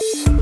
Peace.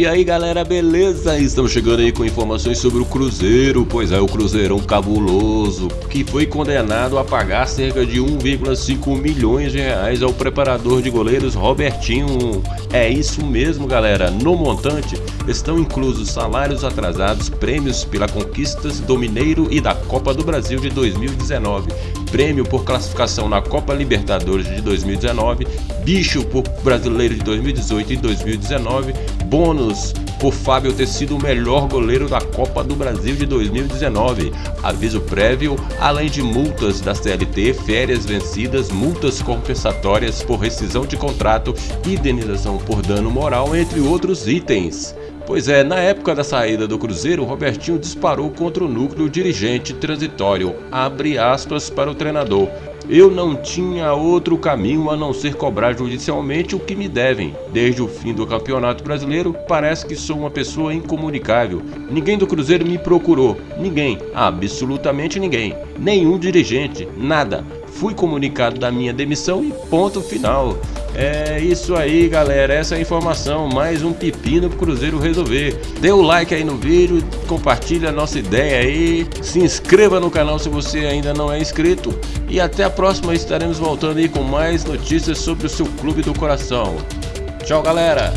E aí galera, beleza? Estamos chegando aí com informações sobre o Cruzeiro, pois é, o Cruzeirão cabuloso, que foi condenado a pagar cerca de 1,5 milhões de reais ao preparador de goleiros Robertinho. É isso mesmo galera, no montante estão inclusos salários atrasados, prêmios pela conquistas do Mineiro e da Copa do Brasil de 2019, prêmio por classificação na Copa Libertadores de 2019, bicho por Brasileiro de 2018 e 2019, bônus por Fábio ter sido o melhor goleiro da Copa do Brasil de 2019. Aviso prévio, além de multas da CLT, férias vencidas, multas compensatórias por rescisão de contrato, indenização por dano moral, entre outros itens. Pois é, na época da saída do Cruzeiro, Robertinho disparou contra o núcleo dirigente transitório, abre aspas para o treinador. Eu não tinha outro caminho a não ser cobrar judicialmente o que me devem. Desde o fim do Campeonato Brasileiro, parece que sou uma pessoa incomunicável. Ninguém do Cruzeiro me procurou. Ninguém. Absolutamente ninguém. Nenhum dirigente. Nada. Fui comunicado da minha demissão e ponto final. É isso aí, galera. Essa é a informação. Mais um pepino pro Cruzeiro resolver. Dê o like aí no vídeo, compartilha a nossa ideia aí. Se inscreva no canal se você ainda não é inscrito. E até a próxima. Estaremos voltando aí com mais notícias sobre o seu clube do coração. Tchau, galera.